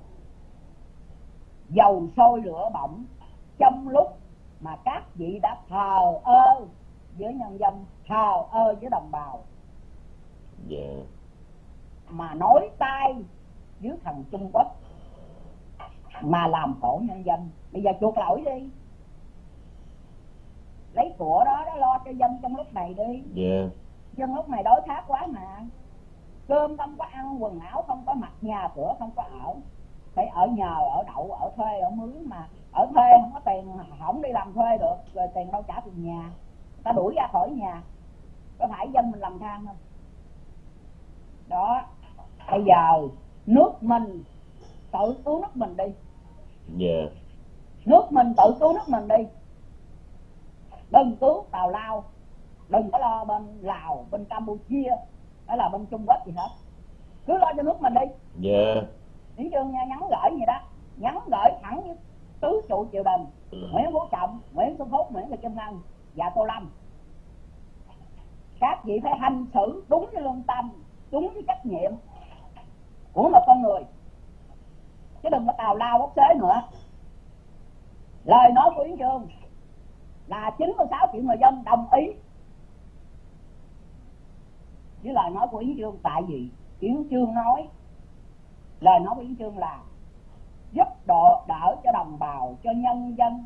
dầu sôi lửa bỏng trong lúc mà các vị đã thờ ơ với nhân dân thờ ơ với đồng bào. Dạ. Mà nói tay với thằng Trung Quốc mà làm khổ nhân dân. Bây giờ chuộc lỗi đi. Lấy của đó đó lo cho dân trong lúc này đi. Dạ. Dân lúc này đói khát quá mà. Cơm không có ăn quần áo không có mặc nhà cửa không có ở. Phải ở nhờ ở đậu ở thuê ở mướn mà ở thuê không có tiền không đi làm thuê được rồi tiền đâu trả tiền nhà. Người ta đuổi ra khỏi nhà có phải dân mình làm than không? Đó bây giờ nước mình tự cứu nước mình đi. Dạ. Nước mình tự cứu nước mình đi. Đừng cứu tào lao đừng có lo bên lào bên campuchia hay là bên trung quốc gì hết. Cứ lo cho nước mình đi. Dạ. Nguyễn Trương nha, nhắn gửi gì đó nhắn gửi thẳng với tứ trụ triều đình Nguyễn Phú Trọng Nguyễn Xuân Phúc Nguyễn Thị Kim Ngân và Tô Lâm. Các vị phải hành xử đúng với lương tâm đúng với trách nhiệm của một con người. Chứ đừng có tào lao bốc xế nữa. Lời nói của Yến Trương là 96 triệu người dân đồng ý với lời nói của Yến Trương tại vì Yến Trương nói lời nói của Yến Trương là giúp độ đỡ cho đồng bào cho nhân dân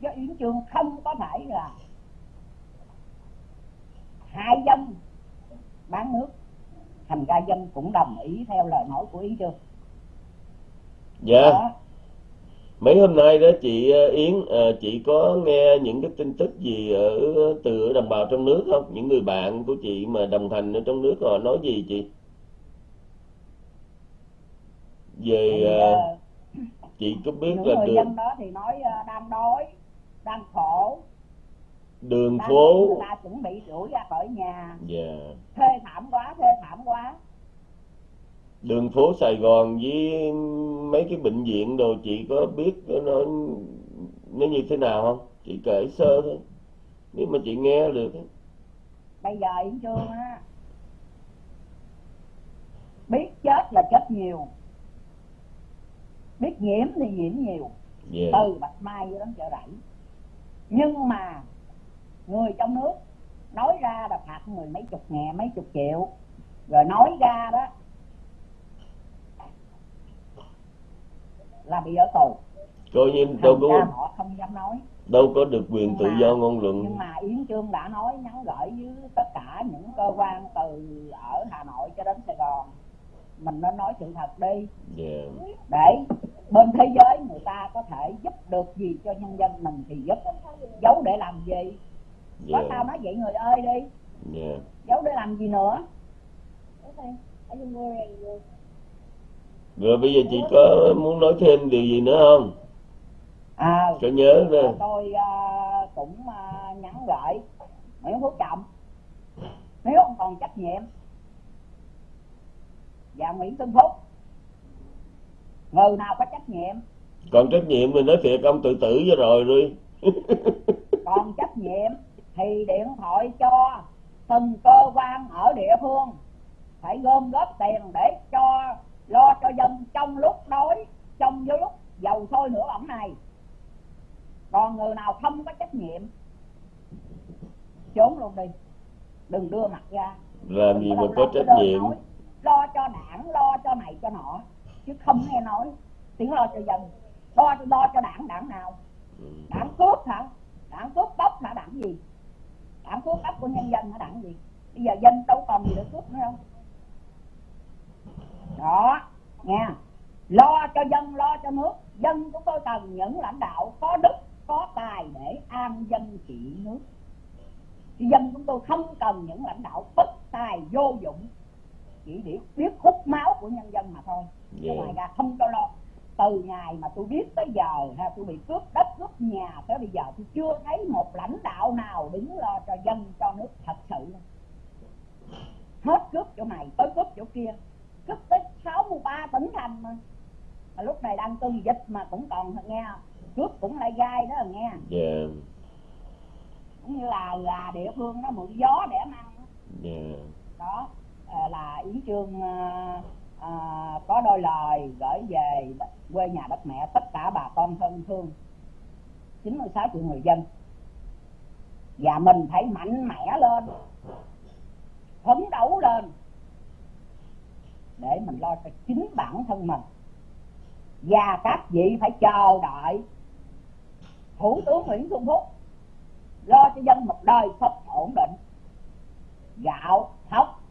chứ Yến Trương không có phải là hại dân bán nước. Thành ra dân cũng đồng ý theo lời nói của Yến Trương dạ. Đó. mấy hôm nay đó chị ờ, Yến ờ, chị có nghe những cái tin tức gì ở từ đồng bào trong nước không? Những người bạn của chị mà đồng hành ở trong nước họ nói gì chị? Về Thì, ờ, chị có biết những là người được dân đó thì nói ờ, đang đói đang khổ. Đường ban phố. người ta chuẩn bị đuổi ra khỏi nhà. Dạ. Thê thảm quá thê thảm quá. Đường phố Sài Gòn với mấy cái bệnh viện đồ chị có biết nó nó như thế nào không? Chị kể sơ thôi. Nếu mà chị nghe được bây giờ yến trương á biết chết là chết nhiều biết nhiễm thì nhiễm nhiều. Dạ từ bạch mai cho đến chợ rẫy. Nhưng mà người trong nước nói ra là phạt mười mấy chục ngàn mấy chục triệu. Rồi nói ra đó là bị ở tù. Coi như đâu có họ không dám nói. đâu có được quyền Nhưng tự mà- do ngôn luận. nhưng mà yến trương đã nói nhắn gửi với tất cả những cơ quan từ ở hà nội cho đến sài gòn mình nên nói sự thật đi. Dạ để bên thế giới người ta có thể giúp được gì cho nhân dân mình thì giúp. Giấu để làm gì? Có sao nói vậy người ơi đi. Dạ giấu để làm gì nữa? Rồi bây giờ chị có muốn nói thêm điều gì nữa không? À có nhớ nè. tôi à, cũng à, nhắn gửi. Nguyễn phú trọng. Nếu ông còn trách nhiệm và nguyễn xuân phúc. Người nào có trách nhiệm? Còn trách nhiệm thì nói thiệt ông tự tử cho rồi đi còn trách nhiệm thì điện thoại cho từng cơ quan ở địa phương. Phải gom góp tiền để cho lo cho dân trong lúc đói trong với lúc dầu sôi lửa bỏng này. Còn người nào không có trách nhiệm trốn luôn đi. Đừng đưa mặt ra. Làm gì Đừng mà lâu có trách nhiệm? nói, lo cho đảng lo cho này cho nọ. Chứ không nghe nói. Tiếng lo cho dân. Lo cho lo cho đảng đảng nào? Ừ. đảng cướp hả? Đảng cướp bóc hả? Đảng gì? Đảng cướp bóc của nhân dân hả? Đảng gì? Bây giờ dân đâu còn gì để cướp nữa đâu. Đó nha lo cho dân lo cho nước. Dân chúng tôi cần những lãnh đạo có đức có tài để an dân trị nước. Dân chúng tôi không cần những lãnh đạo bất tài vô dụng chỉ để biết hút máu của nhân dân mà thôi. Chứ Dạ. ngoài ra không cho lo. Từ ngày mà tôi biết tới giờ ha tôi bị cướp đất cướp nhà tới bây giờ tôi chưa thấy một lãnh đạo nào đứng lo cho dân cho nước thật sự đâu. hết cướp chỗ này tới cướp chỗ kia. Cướp tới 63 tỉnh thành mà. Mà lúc này đang cơn dịch mà cũng còn nghe cướp cũng lại gai đó nghe dạ. Cũng như là là địa phương nó mượn gió để ăn dạ. Đó. ờ, Ờ, là yến trương à, ờ, à, ờ, có đôi lời gửi về quê nhà đất mẹ tất cả bà con thân thương 96 triệu người dân. Và mình phải mạnh mẽ lên phấn đấu lên để mình lo cho chính bản thân mình. Và các vị phải chờ đợi thủ tướng nguyễn xuân phúc lo cho dân một đời sống ổn định. Gạo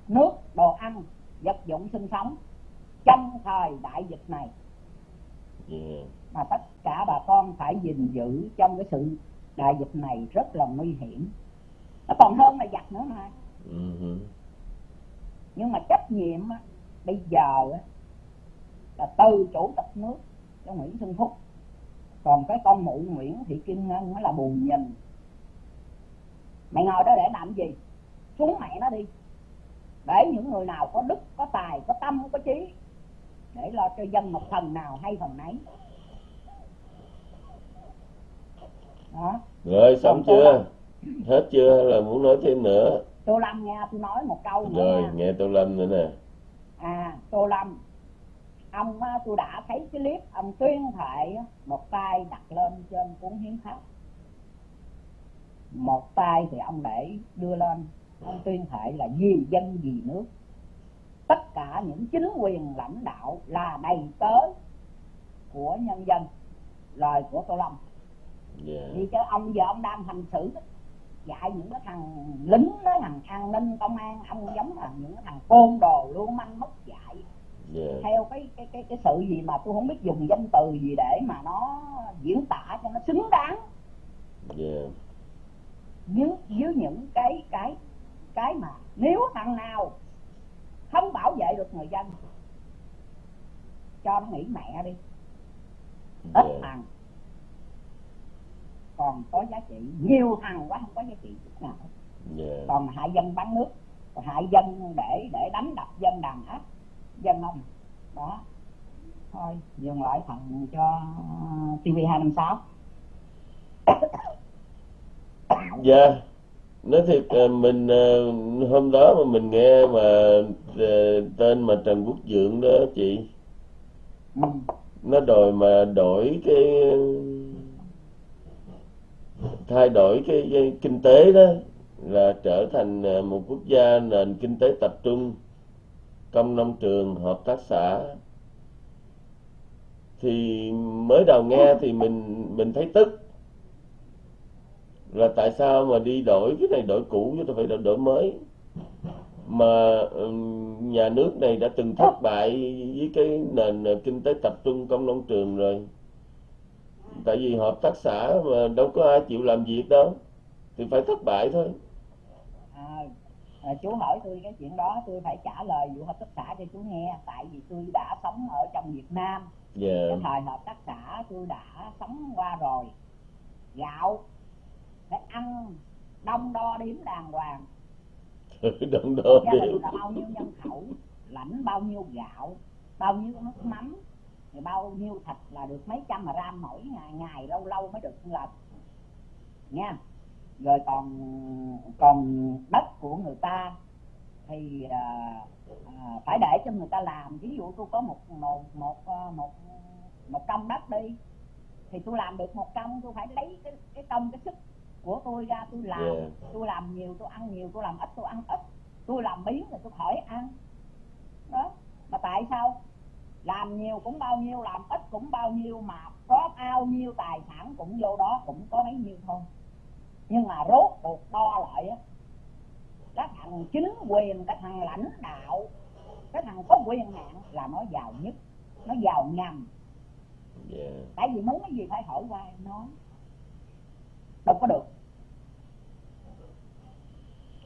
nước đồ ăn vật dụng sinh sống trong thời đại dịch này. Dạ mà tất cả bà con phải gìn giữ trong cái sự đại dịch này rất là nguy hiểm. Nó còn hơn là giặc nữa mà. Ừ nhưng mà trách nhiệm á, bây giờ á, là từ chủ tịch nước cho Nguyễn Xuân Phúc. Còn cái con mụ Nguyễn Thị Kim Ngân nó là buồn nhìn. Mày ngồi đó để làm gì? Xuống mẹ nó đi để những người nào có đức có tài có tâm có trí để lo cho dân một phần nào hay phần nấy. Đó. Rồi xong Còn chưa? hết chưa? Hay là muốn nói thêm nữa? Tô lâm nghe tôi nói một câu nữa rồi nha. nghe tô lâm nữa nè. À tô lâm ông á, tôi đã thấy cái clip ông tuyên thệ một tay đặt lên trên cuốn hiến pháp. Một tay thì ông để đưa lên tuyên thệ là vì dân vì nước. Tất cả những chính quyền lãnh đạo là đầy tớ của nhân dân lời của tô lâm. Dạ. Vì cho ông giờ ông đang hành xử dạy những cái thằng lính đó thằng an ninh công an ông giống là những cái thằng côn đồ lưu manh mất dạy. Dạ. Theo cái cái cái cái sự gì mà tôi không biết dùng danh từ gì để mà nó diễn tả cho nó xứng đáng. Dạ. Với với những cái cái cái mà nếu thằng nào không bảo vệ được người dân cho nó nghỉ mẹ đi. Ít dạ. thằng còn có giá trị nhiều thằng quá không có giá trị chút nào. Dạ. Còn hại dân bán nước hại dân để để đánh đập dân đàn áp dân không đó. Thôi dừng lại phần cho TV 256 dạ nói thiệt ờ, mình ờ, hôm đó mà mình nghe mà ờ, tên mà Trần Quốc Vượng đó chị. Ừ. nó đòi mà đổi cái thay đổi cái, cái kinh tế đó là trở thành một quốc gia nền kinh tế tập trung công nông trường hợp tác xã. Thì mới đầu nghe thì mình mình thấy tức là tại sao mà đi đổi cái này đổi cũ chứ tôi phải đổi, đổi mới. Mà nhà nước này đã từng thất bại với cái nền kinh tế tập trung công nông trường rồi. Tại vì hợp tác xã mà đâu có ai chịu làm việc đâu thì phải thất bại thôi. À, à, chú hỏi tôi cái chuyện đó tôi phải trả lời vụ hợp tác xã cho chú nghe. Tại vì tôi đã sống ở trong Việt Nam. Dạ. Cái thời hợp tác xã tôi đã sống qua rồi. Gạo phải ăn đông đo đếm đàng hoàng. Đông đo gia đếm. là bao nhiêu nhân khẩu lãnh bao nhiêu gạo bao nhiêu nước mắm thì bao nhiêu thịt là được mấy trăm mà gram mỗi ngày ngày lâu lâu mới được lần nha. Rồi còn còn đất của người ta thì à, à, phải để cho người ta làm. Ví dụ tôi có một một một à, một một công đất đi thì tôi làm được một công tôi phải lấy cái cái công cái sức của tôi ra tôi làm. Yeah. tôi làm nhiều tôi ăn nhiều tôi làm ít tôi ăn ít. Tôi làm biến thì tôi khỏi ăn. Đó. Mà tại sao? Làm nhiều cũng bao nhiêu làm ít cũng bao nhiêu mà có bao nhiêu tài sản cũng vô đó cũng có bấy nhiêu thôi. Nhưng mà rốt cuộc đo lại á cái thằng chính quyền cái thằng lãnh đạo cái thằng có quyền hạn là nó giàu nhất nó giàu nhầm. Dạ tại vì muốn cái gì phải hỏi qua nó đâu có được.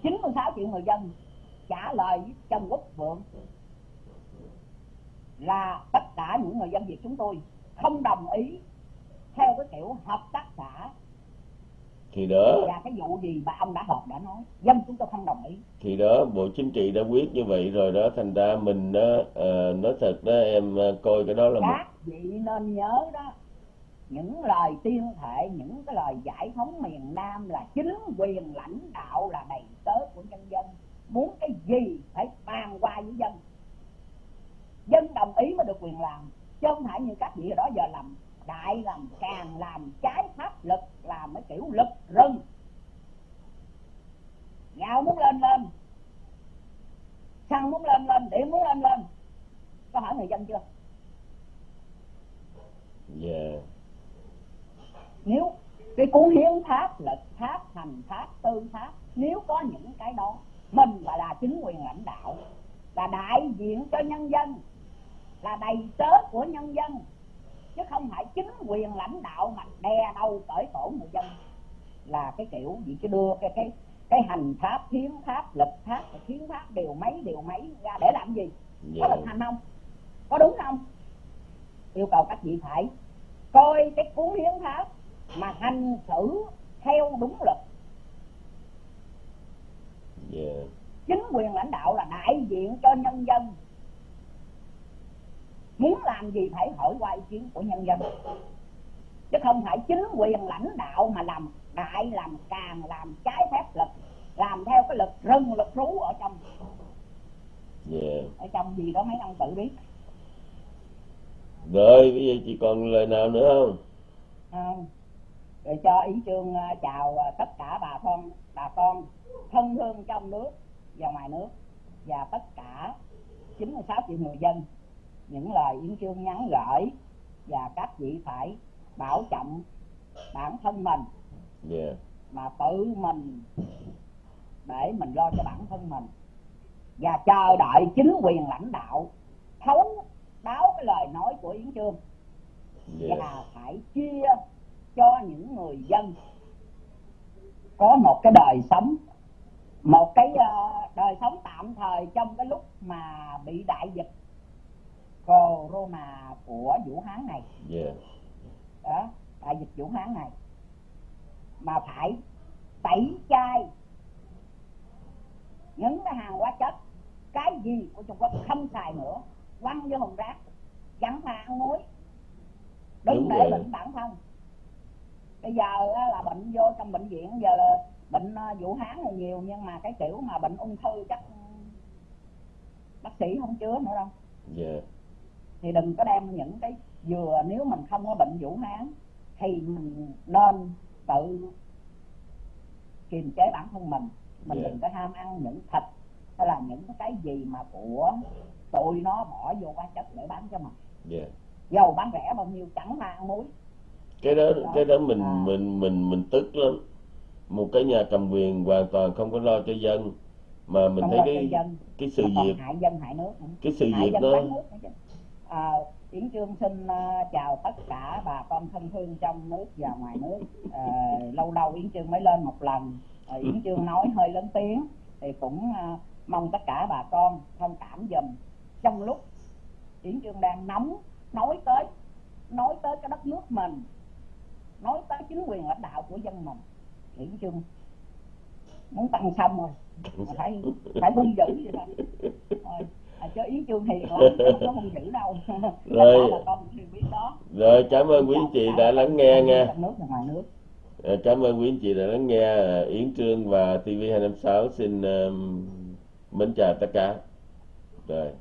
96 triệu người dân trả lời với Trần Quốc Vượng là tất cả những người dân Việt chúng tôi không đồng ý theo cái kiểu hợp tác xã. Thì đó và cái vụ gì mà ông đã họp đã nói. Dân chúng tôi không đồng ý. Thì đó bộ chính trị đã quyết như vậy rồi đó thành ra mình đó ờ, nói thật đó em ờ, coi cái đó là một các vị nên nhớ đó những lời tuyên thệ những cái lời giải phóng miền Nam là chính quyền lãnh đạo là đầy tớ của nhân dân. Muốn cái gì phải bàn qua với dân. Dân đồng ý mới được quyền làm. Chứ không phải như các vị đó giờ làm đại làm càng, làm trái pháp luật, làm cái kiểu lực rừng. Gạo muốn lên lên. Xăng muốn lên lên, điện muốn lên lên. Có hỏi người dân chưa? Yeah nếu cái cuốn hiến pháp luật pháp hành pháp tư pháp nếu có những cái đó mình phải là chính quyền lãnh đạo là đại diện cho nhân dân là đầy tớ của nhân dân chứ không phải chính quyền lãnh đạo mà đè đầu cởi cổ người dân là cái kiểu gì chứ đưa cái cái cái hành pháp hiến pháp luật pháp hiến pháp điều mấy điều mấy ra để làm gì? Có dạ. thực hành không? Có đúng không? Yêu cầu các vị phải coi cái cuốn hiến pháp mà hành xử theo đúng luật. Dạ. Chính quyền lãnh đạo là đại diện cho nhân dân. Muốn làm gì phải hỏi qua ý kiến của nhân dân. Chứ không phải chính quyền lãnh đạo mà làm đại làm càng làm trái phép luật làm theo cái luật rừng luật rú ở trong. Dạ. Ở trong gì đó mấy ông tự biết. Rồi bây giờ chị còn lời nào nữa không? Không rồi cho ý chương à, chào à, tất cả bà con bà con thân thương trong nước và ngoài nước và tất cả 96 triệu người dân. Những lời yến chương nhắn gửi và các vị phải bảo trọng bản thân mình. Dạ mà tự mình để mình lo cho bản thân mình. Và chờ đợi chính quyền lãnh đạo thấu đáo cái lời nói của yến chương. Dạ và phải chia cho những người dân. Có một cái đời sống một cái ờ, đời sống tạm thời trong cái lúc mà bị đại dịch corona của Vũ Hán này. Dạ đó đại dịch Vũ Hán này. Mà phải tẩy chay những cái hàng hóa chất cái gì của Trung Quốc không xài nữa quăng vô thùng rác chẳng mà ăn muối. Đừng Đúng để bệnh bản thân bây giờ là bệnh vô trong bệnh viện giờ là bệnh ờ, vũ hán là nhiều nhưng mà cái kiểu mà bệnh ung thư chắc bác sĩ không chứa nữa đâu. Dạ. Thì đừng có đem những cái vừa nếu mình không có bệnh vũ hán thì mình nên tự kiềm chế bản thân mình. Mình Dạ. đừng có ham ăn những thịt hay là những cái gì mà của tụi nó bỏ vô hóa chất để bán cho mình. Dạ. Dầu bán rẻ bao nhiêu chẳng mà ăn muối cái đó cái đó mình À. mình mình mình tức lắm một cái nhà cầm quyền hoàn toàn không có lo cho dân mà mình không thấy cái dân cái sự mà việc hại dân hại nước nữa. cái sự hại việc đó. À, Yến Trương xin ờ, chào tất cả bà con thân thương trong nước và ngoài nước Ờ, lâu lâu Yến Trương mới lên một lần Ờ, Yến Trương nói hơi lớn tiếng thì cũng mong tất cả bà con thông cảm dùm trong lúc Yến Trương đang nóng nói tới nói tới cái đất nước mình nói tới chính quyền lãnh đạo của dân mình. Yến Trương muốn tăng xong rồi. Phải phải hung dữ vậy thôi Thôi, à, chứ Yến Trương hiền lắm không có hung dữ đâu. Rồi. Con biết đó. Rồi cảm ơn quý anh chị đã lắng nghe nha. nước và ngoài nước. Ờ, cảm ơn quý anh chị đã lắng nghe Ờ, Yến Trương và TV256 xin um, mến chào tất cả. Rồi